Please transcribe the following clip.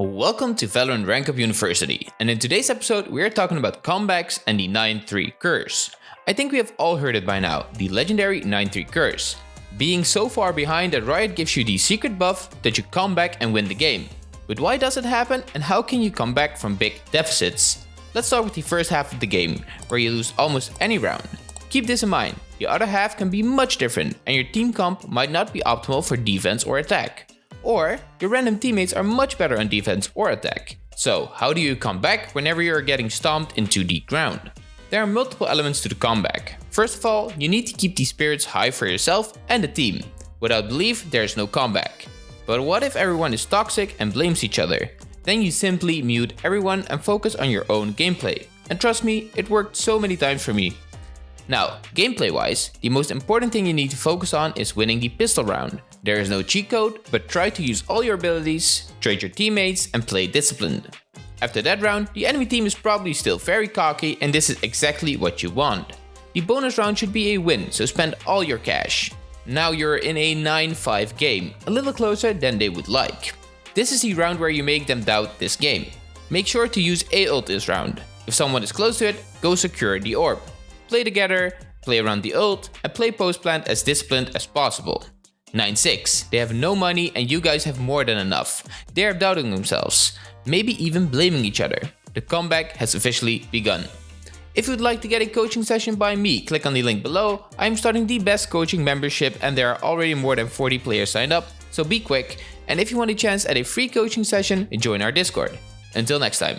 Welcome to Valorant Rank Up University, and in today's episode we are talking about comebacks and the 9-3 curse. I think we have all heard it by now, the legendary 9-3 curse. Being so far behind that Riot gives you the secret buff that you come back and win the game. But why does it happen and how can you come back from big deficits? Let's start with the first half of the game, where you lose almost any round. Keep this in mind, the other half can be much different and your team comp might not be optimal for defense or attack. Or your random teammates are much better on defense or attack. So how do you come back whenever you are getting stomped into the ground? There are multiple elements to the comeback. First of all, you need to keep the spirits high for yourself and the team. Without belief, there is no comeback. But what if everyone is toxic and blames each other? Then you simply mute everyone and focus on your own gameplay. And trust me, it worked so many times for me. Now, gameplay wise, the most important thing you need to focus on is winning the pistol round. There is no cheat code, but try to use all your abilities, trade your teammates and play disciplined. After that round, the enemy team is probably still very cocky and this is exactly what you want. The bonus round should be a win, so spend all your cash. Now you're in a 9-5 game, a little closer than they would like. This is the round where you make them doubt this game. Make sure to use A ult this round. If someone is close to it, go secure the orb. Play together, play around the ult, and play post plant as disciplined as possible. 9-6. They have no money and you guys have more than enough. They are doubting themselves, maybe even blaming each other. The comeback has officially begun. If you'd like to get a coaching session by me, click on the link below. I'm starting the best coaching membership and there are already more than 40 players signed up, so be quick. And if you want a chance at a free coaching session, join our Discord. Until next time.